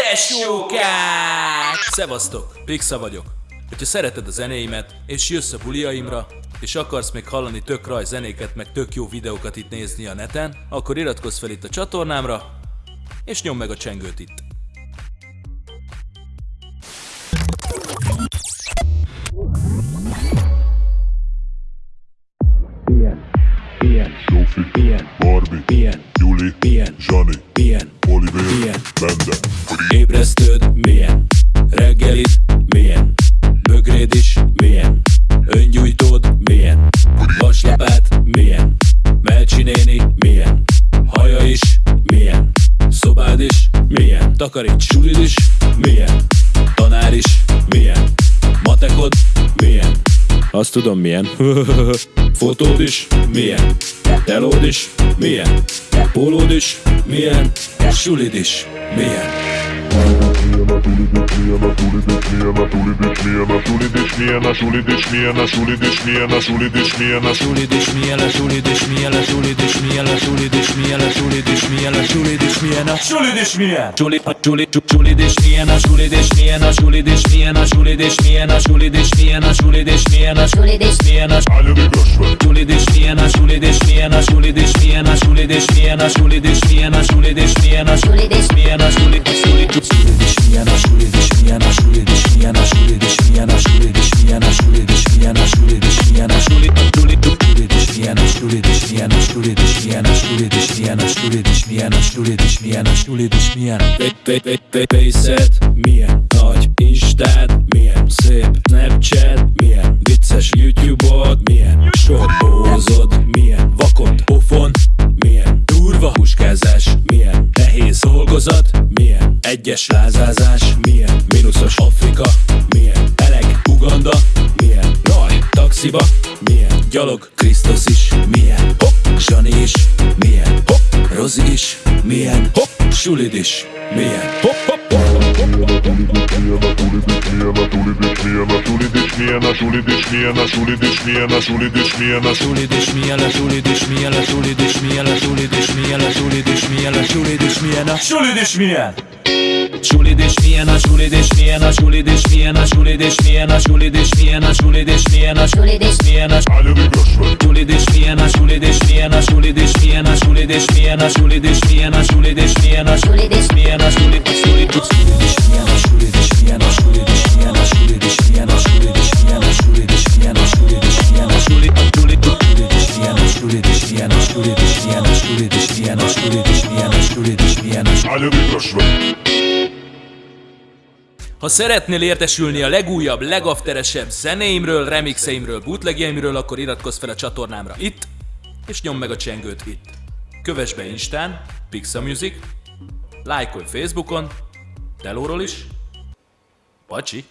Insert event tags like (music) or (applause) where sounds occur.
Tesókák! Szevasztok, Pixa vagyok. Hogyha szereted a zenéimet, és jössz a buliaimra, és akarsz még hallani tök raj zenéket, meg tök jó videókat itt nézni a neten, akkor iratkozz fel itt a csatornámra, és nyomd meg a csengőt itt. Ilyen, ilyen, Zsófi, ilyen, Barbie, ilyen, Juli, ilyen, Zsani, ilyen, Oliver, Ilyen. Bende, Ébresztőd milyen, reggelid milyen, bögréd is milyen, öngyújtód milyen, vaslapát milyen, Melcsi néni milyen, haja is milyen, szobád is milyen, takaríts! Sulid is milyen, tanár is milyen, matekod milyen, azt tudom milyen, (laughs) fotód is milyen, telód is milyen, pólód is milyen, sulid is milyen. Milyen a tulid is, milyen a Sulid is milyen, a sulid is milyen, a sulid is milyen, a sulid is milyen, a sulid is milyen, a sulid is milyen, a sulid milyen. Sulid, a sulid, is milyen, a sulid is milyen, a sulid is milyen, a sulid is milyen, a sulid is milyen, a sulid is milyen, a sulid is milyen, a sulid sulid sulid is milyen, a sulid is milyen, a sulid is milyen, a sulid is milyen, a sulid is milyen, a sulid, is milyen, a sulid is milyen, a sulid is milyen, a milyen, a sulid dolgozat milyen egyes lázázás milyen mínuszos Afrika milyen eleg Uganda milyen raj taxiba milyen gyalog Krisztus is milyen hopp Zsani is milyen hopp Rozi is milyen hopp Sulid is milyen hopp hopp milyen a tulid is, milyen a tulid is, milyen a tulid is, milyen a tulid is, milyen a tulid is, milyen a tulid is, milyen a tulid Sulid is milyen, a sulid is milyen, a sulid is milyen, a sulid is milyen, a sulid is milyen, a sulid is milyen. Sulid is milyen, a sulid is milyen, milyen, a sulid is milyen, a sulid is milyen, a sulid is milyen, a sulid is milyen, a állja még ösve. Ha szeretnél értesülni a legújabb, legafteresebb zenéimről, remixeimről, bootlegjeimről, akkor iratkozz fel a csatornámra itt, és nyomd meg a csengőt itt. Kövess be Instán, Pixa Music, lájkolj Facebookon, Telóról is, Pacsi!